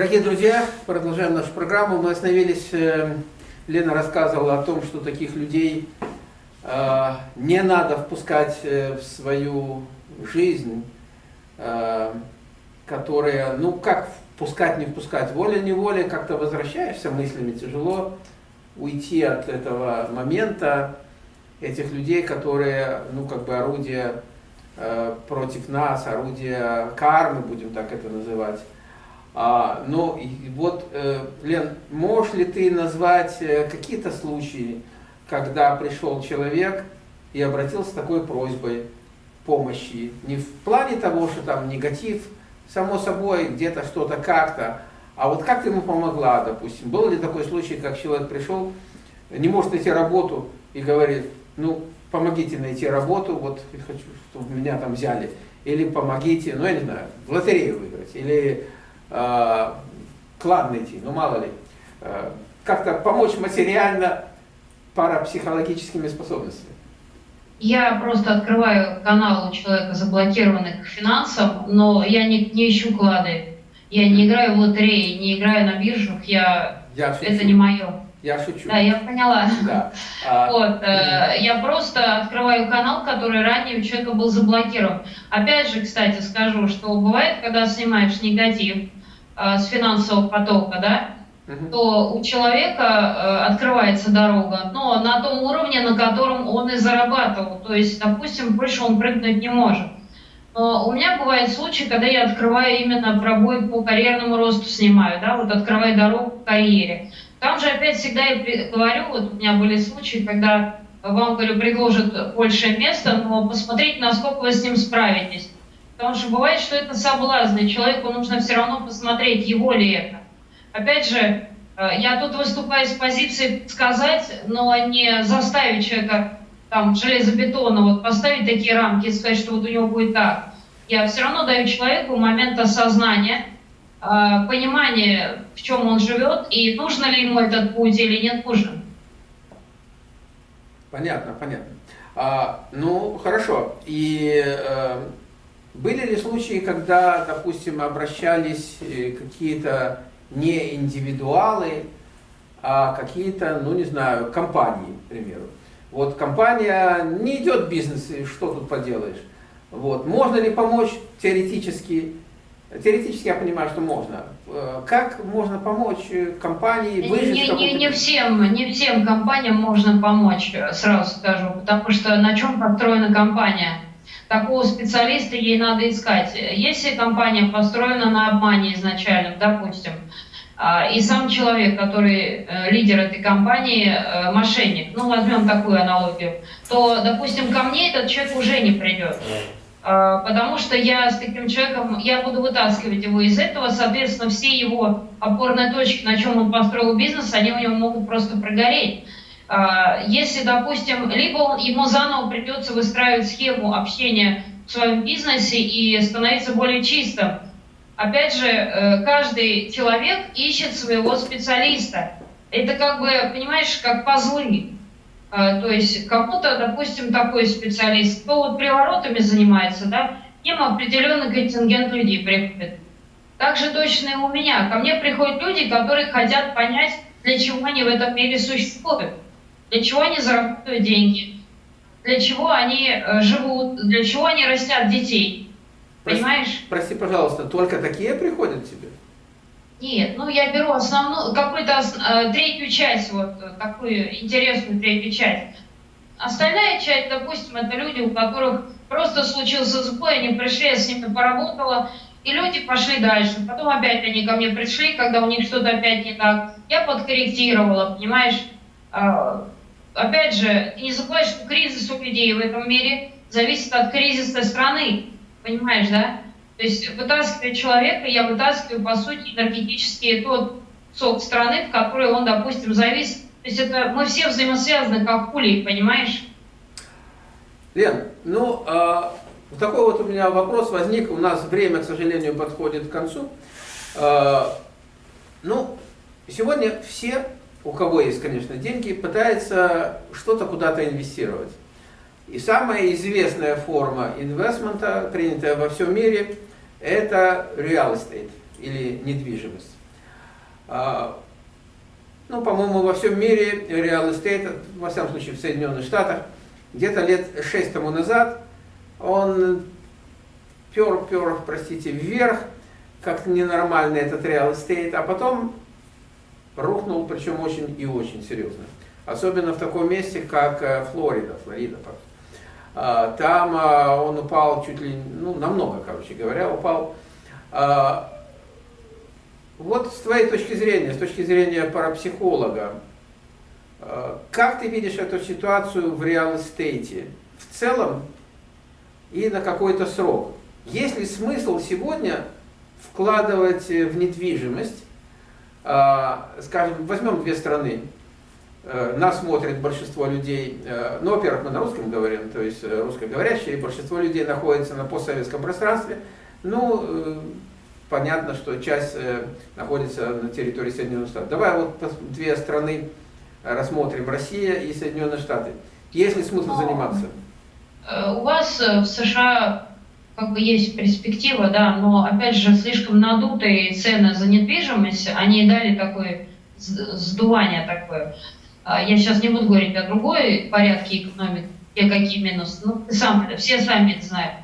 Дорогие друзья, продолжаем нашу программу. Мы остановились, э, Лена рассказывала о том, что таких людей э, не надо впускать э, в свою жизнь, которые, ну как впускать, не впускать, волей-неволей как-то возвращаешься мыслями, тяжело уйти от этого момента, этих людей, которые, ну как бы орудие против нас, орудие кармы, будем так это называть. А, но вот, э, Лен, можешь ли ты назвать э, какие-то случаи, когда пришел человек и обратился с такой просьбой помощи? Не в плане того, что там негатив, само собой, где-то что-то как-то, а вот как ты ему помогла, допустим? Был ли такой случай, как человек пришел, не может найти работу и говорит, ну, помогите найти работу, вот хочу, чтобы меня там взяли, или помогите, ну, я не знаю, в лотерею выиграть, или клад найти, ну мало ли, э, как-то помочь материально парапсихологическими способностями. Я просто открываю канал у человека, заблокированных финансов, но я не, не ищу клады. Я не играю в лотереи, не играю на биржах, я... я это не мое. Я шучу. Да, я поняла. Да. А, вот, э, я просто открываю канал, который ранее у человека был заблокирован. Опять же, кстати, скажу, что бывает, когда снимаешь негатив, Э, с финансового потока, да, то у человека э, открывается дорога, но на том уровне, на котором он и зарабатывал. То есть, допустим, больше он прыгнуть не может. Но у меня бывают случаи, когда я открываю именно пробой по карьерному росту снимаю, да, вот открываю дорогу к карьере. Там же опять всегда я говорю, вот у меня были случаи, когда вам, говорю, предложат большее место, но посмотрите, насколько вы с ним справитесь. Потому что бывает, что это соблазн, и человеку нужно все равно посмотреть, его ли это. Опять же, э, я тут выступаю с позиции сказать, но не заставить человека там железобетонно вот поставить такие рамки и сказать, что вот у него будет так. Я все равно даю человеку момент осознания, э, понимание, в чем он живет, и нужно ли ему этот путь или не нужен. Понятно, понятно. А, ну, хорошо. И э, были ли случаи, когда, допустим, обращались э, какие-то не индивидуалы, а какие-то, ну не знаю, компании, к примеру. Вот компания не идет бизнес, и что тут поделаешь. Вот. Можно ли помочь теоретически? Теоретически я понимаю, что можно. Э, как можно помочь э, компании выжить? Не, не, не, всем, не всем компаниям можно помочь, сразу скажу, потому что на чем построена компания? Такого специалиста ей надо искать. Если компания построена на обмане изначально, допустим, а, и сам человек, который э, лидер этой компании, э, мошенник, ну возьмем такую аналогию, то, допустим, ко мне этот человек уже не придет. А, потому что я с таким человеком, я буду вытаскивать его из этого, соответственно, все его опорные точки, на чем он построил бизнес, они у него могут просто прогореть. А, если, допустим, либо он, ему заново придется выстраивать схему общения в своем бизнесе и становиться более чистым. Опять же, э, каждый человек ищет своего специалиста. Это как бы, понимаешь, как пазлы. А, то есть кому-то, допустим, такой специалист, кто вот приворотами занимается, да, к определенный контингент людей приходит. Так же точно и у меня. Ко мне приходят люди, которые хотят понять, для чего они в этом мире существуют для чего они зарабатывают деньги, для чего они э, живут, для чего они растят детей. Прости, Понимаешь? Прости, пожалуйста, только такие приходят тебе? Нет, ну я беру основную, какую-то э, третью часть, вот э, такую интересную третью часть. Остальная часть, допустим, это люди, у которых просто случился сбой, они пришли, я с ними поработала, и люди пошли дальше. Потом опять они ко мне пришли, когда у них что-то опять не так. Я подкорректировала, понимаешь? А, опять же, не забывай, что кризис у людей в этом мире зависит от кризиса страны. Понимаешь, да? То есть вытаскивая человека, я вытаскиваю, по сути, энергетически тот сок страны, в которой он, допустим, завис. То есть это мы все взаимосвязаны, как пули, понимаешь? Лен, ну, э, такой вот у меня вопрос возник. У нас время, к сожалению, подходит к концу. Э, ну, сегодня все у кого есть, конечно, деньги, пытается что-то куда-то инвестировать. И самая известная форма investment а, принятая во всем мире, это real estate или недвижимость. А, ну, по-моему, во всем мире real estate, во всяком случае в Соединенных Штатах, где-то лет шесть тому назад он пер, пер, простите, вверх, как-то ненормальный этот real estate, а потом рухнул, причем очень и очень серьезно. Особенно в таком месте, как э, Флорида, Флорида. А, там а, он упал чуть ли, ну, намного, короче говоря, упал. А, вот с твоей точки зрения, с точки зрения парапсихолога, как ты видишь эту ситуацию в реал-эстейте в целом и на какой-то срок? Есть ли смысл сегодня вкладывать в недвижимость, скажем, возьмем две страны, Э, нас смотрит большинство людей, э, ну, во-первых, мы на русском говорим, то есть э, русскоговорящие, большинство людей находится на постсоветском пространстве, ну, понятно, что часть находится на территории Соединенных Штатов. Давай вот две страны рассмотрим, Россия и Соединенные Штаты. Есть ли смысл заниматься? У вас в США как бы есть перспектива, да, но опять же слишком надутые цены за недвижимость, они дали такое сдувание такое. А, я сейчас не буду говорить о другой порядке экономики, какие минусы, ну, сам, все сами это знают.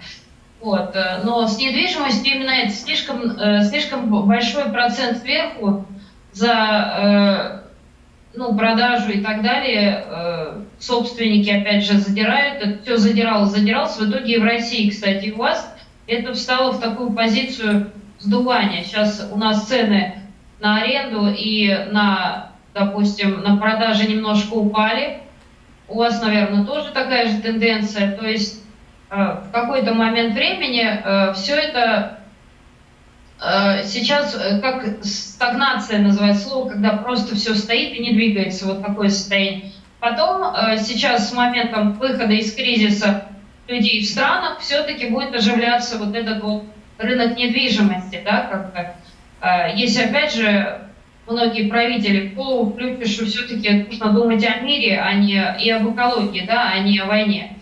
Вот. Э, но с недвижимостью именно это слишком, э, слишком большой процент сверху за э, ну, продажу и так далее. Собственники, опять же, задирают. Это все задиралось, задиралось. В итоге и в России, кстати, у вас это встало в такую позицию сдувания. Сейчас у нас цены на аренду и на допустим, на продаже немножко упали. У вас, наверное, тоже такая же тенденция. То есть э, в какой-то момент времени э, все это э, сейчас как стагнация называется слово, когда просто все стоит и не двигается, вот такое состояние. Потом сейчас с моментом выхода из кризиса людей в странах все-таки будет оживляться вот этот вот рынок недвижимости, да, как бы. Если опять же многие правители в голову все-таки нужно думать о мире, а не и об экологии, да, а не о войне.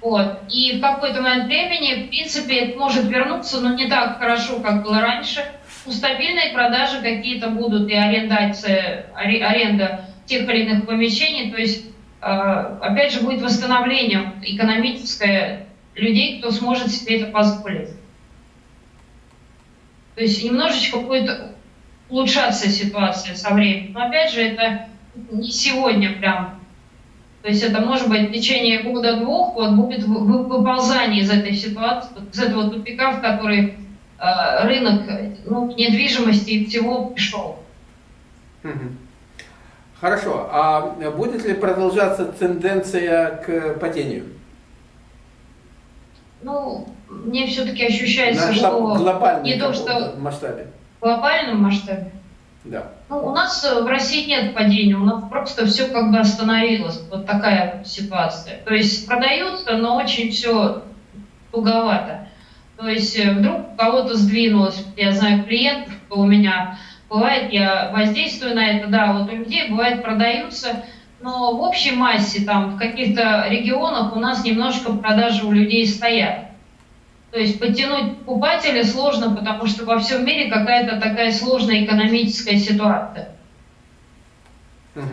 Вот. И в какой-то момент времени, в принципе, это может вернуться, но не так хорошо, как было раньше. У стабильной продажи какие-то будут и арендация, аренда тех или иных помещений, то есть, э, опять же, будет восстановление экономическое людей, кто сможет себе это позволить. То есть немножечко будет улучшаться ситуация со временем. Но опять же, это не сегодня прям. То есть это может быть в течение года-двух вот будет выползание из этой ситуации, из этого тупика, в который э, рынок ну, недвижимости и всего пришел. Хорошо. А будет ли продолжаться тенденция к падению? Ну, мне все-таки ощущается, На что не то, что масштабе глобальном масштабе? Да. Ну, у нас э, в России нет падения, у нас просто все как бы остановилось. Вот такая ситуация. То есть продается, но очень все туговато. То есть э, вдруг кого-то сдвинулось, я знаю клиентов, у меня бывает, я воздействую на это, да, вот у людей бывает продаются, но в общей массе, там, в каких-то регионах у нас немножко продажи у людей стоят. То есть подтянуть покупателя сложно, потому что во всем мире какая-то такая сложная экономическая ситуация.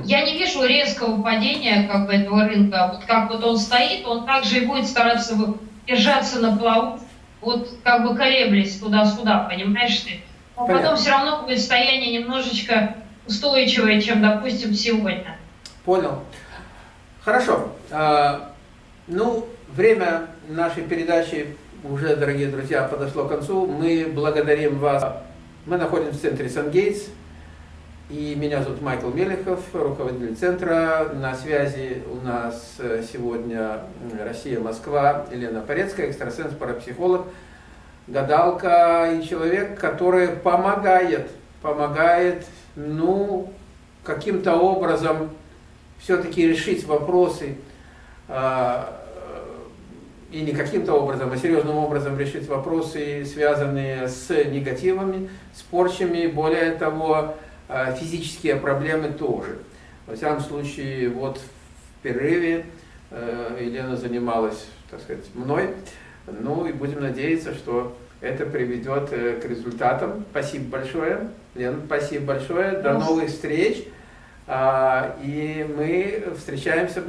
Я не вижу резкого падения как бы, этого рынка. Вот как вот он стоит, он также и будет стараться держаться на плаву, вот как бы колеблясь туда-сюда, понимаешь ты? Но Понятно. потом все равно будет состояние немножечко устойчивое, чем, допустим, сегодня. Понял. Хорошо. А, ну, время нашей передачи уже, дорогие друзья, подошло к концу. Мы благодарим вас. Мы находимся в центре Сан-Гейтс. И меня зовут Майкл Мелехов, руководитель центра. На связи у нас э, сегодня Россия, Москва, Елена Порецкая, экстрасенс, парапсихолог, гадалка и человек, который помогает, помогает, ну, каким-то образом все-таки решить вопросы а, и не каким-то образом, а серьезным образом решить вопросы, связанные с негативами, с порчами, более того, э, физические проблемы тоже. Во всяком случае, вот в перерыве э, Елена занималась, так сказать, мной, ну и будем надеяться, что это приведет э, к результатам. Спасибо большое. Лен, спасибо большое. До новых встреч. А, и мы встречаемся,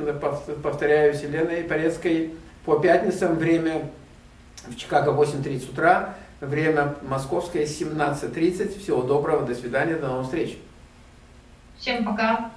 повторяю, с Еленой Порецкой по пятницам. Время в Чикаго 8.30 утра. Время московское 17.30. Всего доброго, до свидания, до новых встреч. Всем пока.